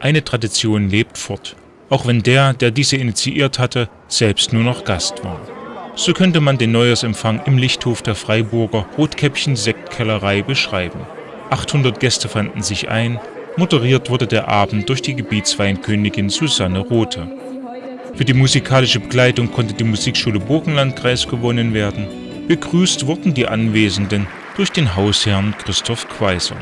Eine Tradition lebt fort, auch wenn der, der diese initiiert hatte, selbst nur noch Gast war. So könnte man den Neujahrsempfang im Lichthof der Freiburger Rotkäppchen-Sektkellerei beschreiben. 800 Gäste fanden sich ein, moderiert wurde der Abend durch die Gebietsweinkönigin Susanne Rothe. Für die musikalische Begleitung konnte die Musikschule Burgenlandkreis gewonnen werden. Begrüßt wurden die Anwesenden durch den Hausherrn Christoph Quaiser.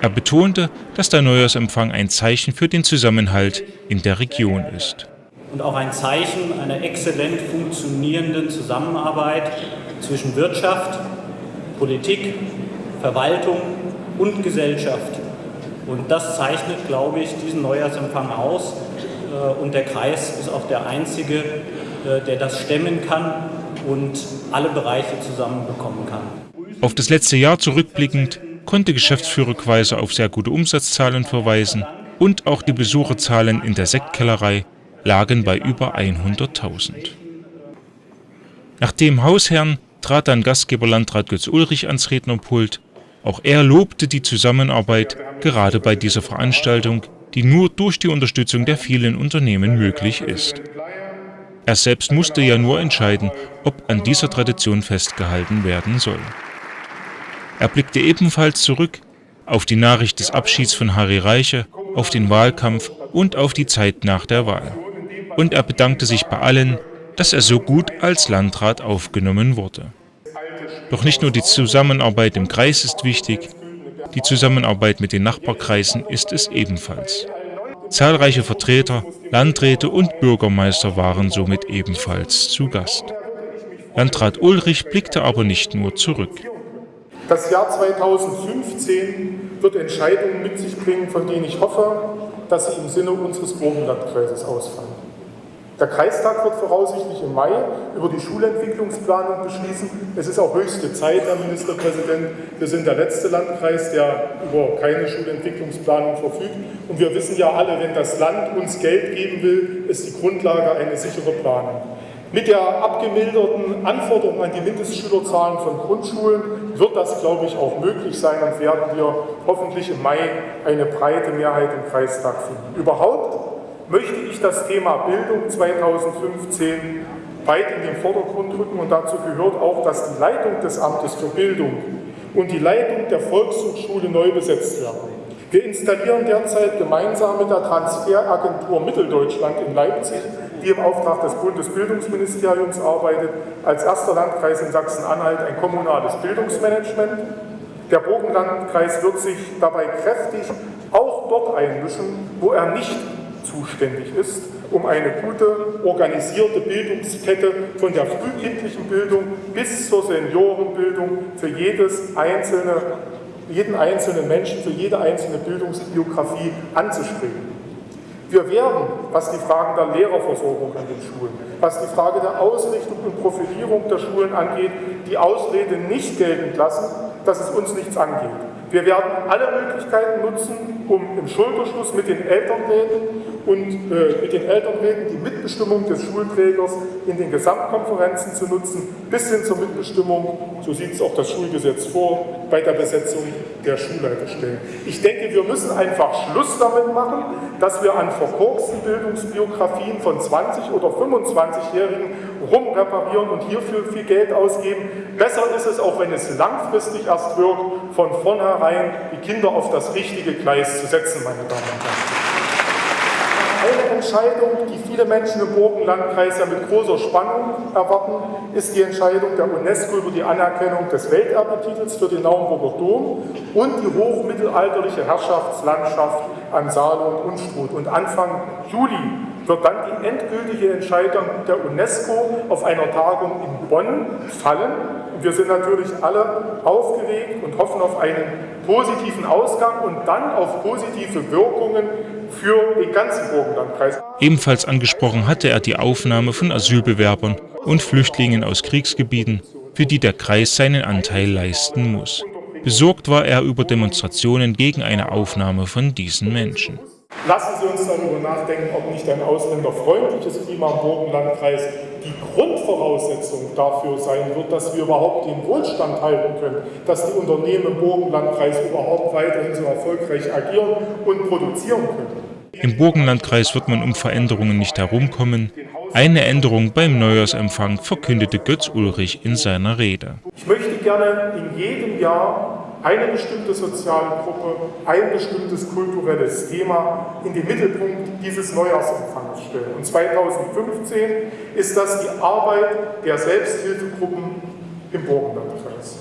Er betonte, dass der Neujahrsempfang ein Zeichen für den Zusammenhalt in der Region ist und auch ein Zeichen einer exzellent funktionierenden Zusammenarbeit zwischen Wirtschaft, Politik, Verwaltung und Gesellschaft. Und das zeichnet, glaube ich, diesen Neujahrsempfang aus. Äh, und der Kreis ist auch der einzige, äh, der das stemmen kann und alle Bereiche zusammenbekommen kann. Auf das letzte Jahr zurückblickend konnte Geschäftsführer Quaiser auf sehr gute Umsatzzahlen verweisen und auch die Besucherzahlen in der Sektkellerei lagen bei über 100.000. Nach dem Hausherrn trat dann Gastgeber Landrat Götz Ulrich ans Rednerpult. Auch er lobte die Zusammenarbeit gerade bei dieser Veranstaltung, die nur durch die Unterstützung der vielen Unternehmen möglich ist. Er selbst musste ja nur entscheiden, ob an dieser Tradition festgehalten werden soll. Er blickte ebenfalls zurück auf die Nachricht des Abschieds von Harry Reiche, auf den Wahlkampf und auf die Zeit nach der Wahl und er bedankte sich bei allen, dass er so gut als Landrat aufgenommen wurde. Doch nicht nur die Zusammenarbeit im Kreis ist wichtig, die Zusammenarbeit mit den Nachbarkreisen ist es ebenfalls. Zahlreiche Vertreter, Landräte und Bürgermeister waren somit ebenfalls zu Gast. Landrat Ulrich blickte aber nicht nur zurück. Das Jahr 2015 wird Entscheidungen mit sich bringen, von denen ich hoffe, dass sie im Sinne unseres Burgenlandkreises ausfallen. Der Kreistag wird voraussichtlich im Mai über die Schulentwicklungsplanung beschließen. Es ist auch höchste Zeit, Herr Ministerpräsident. Wir sind der letzte Landkreis, der über keine Schulentwicklungsplanung verfügt. Und wir wissen ja alle, wenn das Land uns Geld geben will, ist die Grundlage eine sichere Planung. Mit der abgemilderten Anforderung an die Mindestschülerzahlen von Grundschulen wird das, glaube ich, auch möglich sein und werden wir hoffentlich im Mai eine breite Mehrheit im Kreistag finden. Überhaupt möchte ich das Thema Bildung 2015 weit in den Vordergrund rücken und dazu gehört auch, dass die Leitung des Amtes für Bildung und die Leitung der Volkshochschule neu besetzt werden. Wir installieren derzeit gemeinsam mit der Transferagentur Mitteldeutschland in Leipzig, die im Auftrag des Bundesbildungsministeriums arbeitet, als erster Landkreis in Sachsen-Anhalt ein kommunales Bildungsmanagement. Der Burgenlandkreis wird sich dabei kräftig auch dort einmischen, wo er nicht zuständig ist, um eine gute, organisierte Bildungskette von der frühkindlichen Bildung bis zur Seniorenbildung für jedes einzelne, jeden einzelnen Menschen, für jede einzelne Bildungsbiografie anzustreben. Wir werden, was die Fragen der Lehrerversorgung an den Schulen, was die Frage der Ausrichtung und Profilierung der Schulen angeht, die Ausrede nicht geltend lassen, dass es uns nichts angeht. Wir werden alle Möglichkeiten nutzen, um im Schulterschluss mit den Elternräten und äh, mit den Elternräten die Mitbestimmung des Schulträgers in den Gesamtkonferenzen zu nutzen, bis hin zur Mitbestimmung, so sieht es auch das Schulgesetz vor, bei der Besetzung der Schulleiterstellen. Ich denke, wir müssen einfach Schluss damit machen, dass wir an verkorksten Bildungsbiografien von 20- oder 25-Jährigen rumreparieren und hierfür viel Geld ausgeben. Besser ist es, auch wenn es langfristig erst wirkt, von vornherein die Kinder auf das richtige Gleis zu setzen, meine Damen und Herren Entscheidung, die viele Menschen im Burgenlandkreis ja mit großer Spannung erwarten, ist die Entscheidung der UNESCO über die Anerkennung des Welterbetitels für den Naumburger Dom und die hochmittelalterliche Herrschaftslandschaft an Saale und Unstrut. Und Anfang Juli wird dann die endgültige Entscheidung der UNESCO auf einer Tagung in Bonn fallen. Und wir sind natürlich alle aufgeregt und hoffen auf einen positiven Ausgang und dann auf positive Wirkungen für den ganzen Burgenlandkreis. Ebenfalls angesprochen hatte er die Aufnahme von Asylbewerbern und Flüchtlingen aus Kriegsgebieten, für die der Kreis seinen Anteil leisten muss. Besorgt war er über Demonstrationen gegen eine Aufnahme von diesen Menschen. Lassen Sie uns darüber nachdenken, ob nicht ein ausländerfreundliches Klima im Burgenlandkreis die Grundvoraussetzung dafür sein wird, dass wir überhaupt den Wohlstand halten können, dass die Unternehmen im Burgenlandkreis überhaupt weiterhin so erfolgreich agieren und produzieren können. Im Burgenlandkreis wird man um Veränderungen nicht herumkommen. Eine Änderung beim Neujahrsempfang verkündete Götz Ulrich in seiner Rede. Ich möchte gerne in jedem Jahr eine bestimmte soziale Gruppe, ein bestimmtes kulturelles Thema in den Mittelpunkt dieses Neujahrsempfangs stellen. Und 2015 ist das die Arbeit der Selbsthilfegruppen im Burgenlandkreis.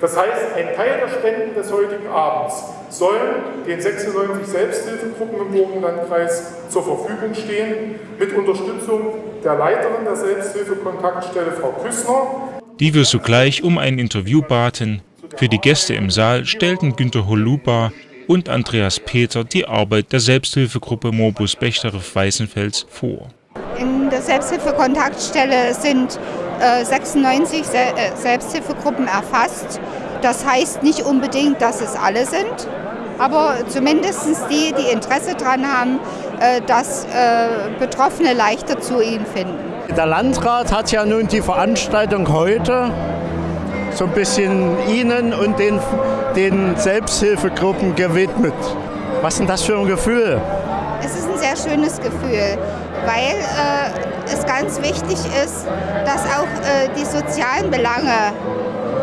Das heißt, ein Teil der Spenden des heutigen Abends sollen den 96 Selbsthilfegruppen im Burgenlandkreis zur Verfügung stehen, mit Unterstützung der Leiterin der Selbsthilfekontaktstelle, Frau Küssner. Die wir sogleich um ein Interview baten, für die Gäste im Saal stellten Günter Holuba und Andreas Peter die Arbeit der Selbsthilfegruppe Morbus Bechterew Weißenfels vor. In der Selbsthilfekontaktstelle sind äh, 96 Se äh, Selbsthilfegruppen erfasst. Das heißt nicht unbedingt, dass es alle sind, aber zumindest die, die Interesse daran haben, äh, dass äh, Betroffene leichter zu ihnen finden. Der Landrat hat ja nun die Veranstaltung heute so ein bisschen Ihnen und den, den Selbsthilfegruppen gewidmet. Was ist denn das für ein Gefühl? Es ist ein sehr schönes Gefühl, weil äh, es ganz wichtig ist, dass auch äh, die sozialen Belange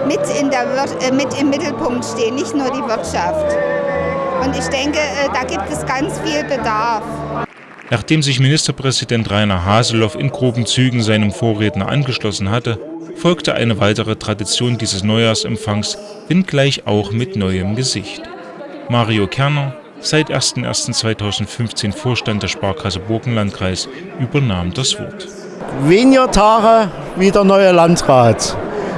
mit, in der, äh, mit im Mittelpunkt stehen, nicht nur die Wirtschaft. Und ich denke, äh, da gibt es ganz viel Bedarf. Nachdem sich Ministerpräsident Rainer Haseloff in groben Zügen seinem Vorredner angeschlossen hatte, folgte eine weitere Tradition dieses Neujahrsempfangs, wenngleich auch mit neuem Gesicht. Mario Kerner, seit 01.01.2015 Vorstand der Sparkasse Burgenlandkreis, übernahm das Wort. Weniger Tage wie der neue Landrat,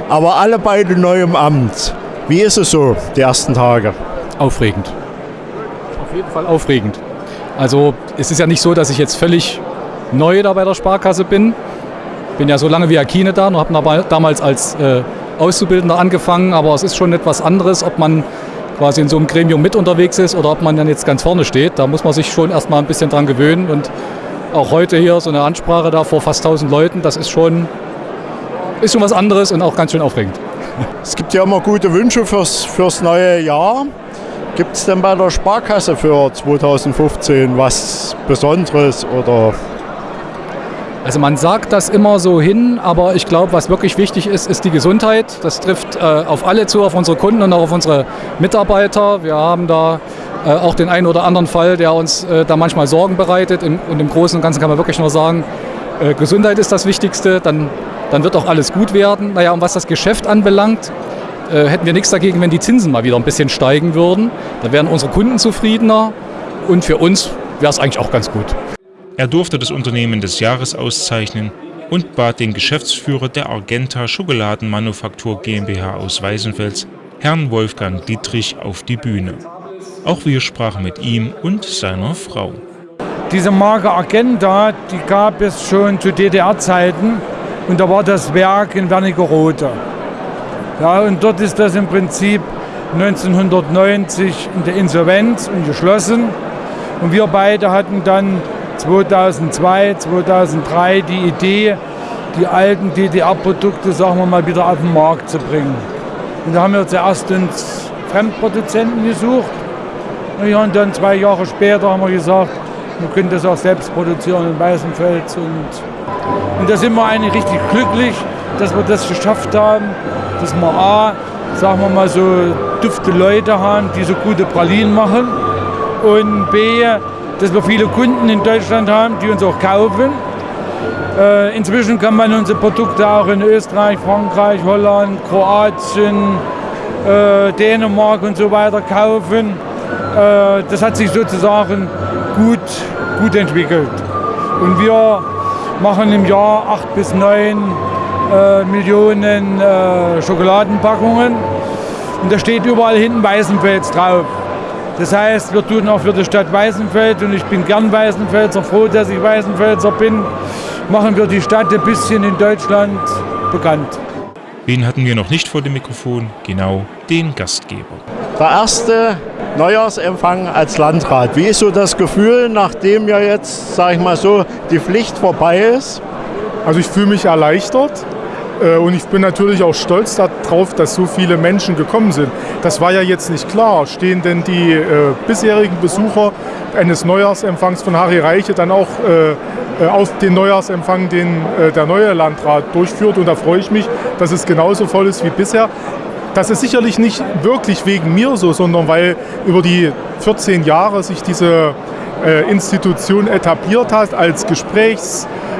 aber alle beide neu im Amt. Wie ist es so, die ersten Tage? Aufregend. Auf jeden Fall aufregend. Also es ist ja nicht so, dass ich jetzt völlig neu da bei der Sparkasse bin bin ja so lange wie Akine da und habe damals als äh, Auszubildender angefangen, aber es ist schon etwas anderes, ob man quasi in so einem Gremium mit unterwegs ist oder ob man dann jetzt ganz vorne steht. Da muss man sich schon erstmal ein bisschen dran gewöhnen und auch heute hier so eine Ansprache da vor fast 1000 Leuten, das ist schon, ist schon was anderes und auch ganz schön aufregend. Es gibt ja immer gute Wünsche fürs, fürs neue Jahr. Gibt es denn bei der Sparkasse für 2015 was Besonderes oder also man sagt das immer so hin, aber ich glaube, was wirklich wichtig ist, ist die Gesundheit. Das trifft äh, auf alle zu, auf unsere Kunden und auch auf unsere Mitarbeiter. Wir haben da äh, auch den einen oder anderen Fall, der uns äh, da manchmal Sorgen bereitet. Im, und im Großen und Ganzen kann man wirklich nur sagen, äh, Gesundheit ist das Wichtigste, dann, dann wird auch alles gut werden. Naja, und was das Geschäft anbelangt, äh, hätten wir nichts dagegen, wenn die Zinsen mal wieder ein bisschen steigen würden. Dann wären unsere Kunden zufriedener und für uns wäre es eigentlich auch ganz gut. Er durfte das Unternehmen des Jahres auszeichnen und bat den Geschäftsführer der Argenta Schokoladenmanufaktur GmbH aus Weißenfels, Herrn Wolfgang Dietrich, auf die Bühne. Auch wir sprachen mit ihm und seiner Frau. Diese Marke Argenta, die gab es schon zu DDR-Zeiten und da war das Werk in Wernigerode. Ja, und dort ist das im Prinzip 1990 in der Insolvenz und geschlossen. Und wir beide hatten dann 2002, 2003 die Idee, die alten DDR-Produkte, sagen wir mal, wieder auf den Markt zu bringen. Und da haben wir zuerst uns Fremdproduzenten gesucht. Und dann zwei Jahre später haben wir gesagt, wir können das auch selbst produzieren in Weißenfels. Und, und da sind wir eigentlich richtig glücklich, dass wir das geschafft haben, dass wir A, sagen wir mal so, dufte Leute haben, die so gute Pralinen machen. Und B, dass wir viele Kunden in Deutschland haben, die uns auch kaufen. Äh, inzwischen kann man unsere Produkte auch in Österreich, Frankreich, Holland, Kroatien, äh, Dänemark und so weiter kaufen. Äh, das hat sich sozusagen gut, gut entwickelt. Und wir machen im Jahr acht bis neun äh, Millionen äh, Schokoladenpackungen. Und da steht überall hinten Weißenfels drauf. Das heißt, wir tun auch für die Stadt Weißenfeld und ich bin gern Weißenfelser, froh, dass ich Weißenfelser bin, machen wir die Stadt ein bisschen in Deutschland bekannt. Wen hatten wir noch nicht vor dem Mikrofon? Genau, den Gastgeber. Der erste Neujahrsempfang als Landrat. Wie ist so das Gefühl, nachdem ja jetzt, sage ich mal so, die Pflicht vorbei ist? Also ich fühle mich erleichtert, und ich bin natürlich auch stolz darauf, dass so viele Menschen gekommen sind. Das war ja jetzt nicht klar. Stehen denn die äh, bisherigen Besucher eines Neujahrsempfangs von Harry Reiche dann auch äh, äh, auf den Neujahrsempfang, den äh, der neue Landrat durchführt? Und da freue ich mich, dass es genauso voll ist wie bisher. Das ist sicherlich nicht wirklich wegen mir so, sondern weil über die 14 Jahre sich diese äh, Institution etabliert hat als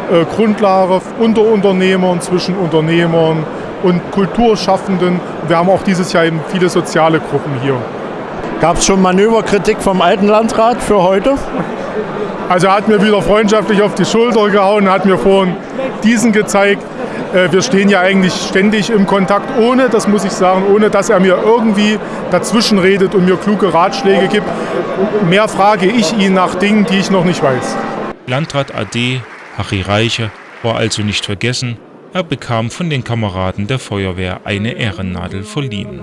Gesprächsgrundlage unter Unternehmern, zwischen Unternehmern und Kulturschaffenden. Wir haben auch dieses Jahr eben viele soziale Gruppen hier. Gab es schon Manöverkritik vom alten Landrat für heute? Also er hat mir wieder freundschaftlich auf die Schulter gehauen, hat mir vorhin diesen gezeigt. Äh, wir stehen ja eigentlich ständig im Kontakt, ohne, das muss ich sagen, ohne dass er mir irgendwie dazwischen redet und mir kluge Ratschläge gibt. Mehr frage ich ihn nach Dingen, die ich noch nicht weiß. Landrat AD Harry Reiche war also nicht vergessen, er bekam von den Kameraden der Feuerwehr eine Ehrennadel verliehen.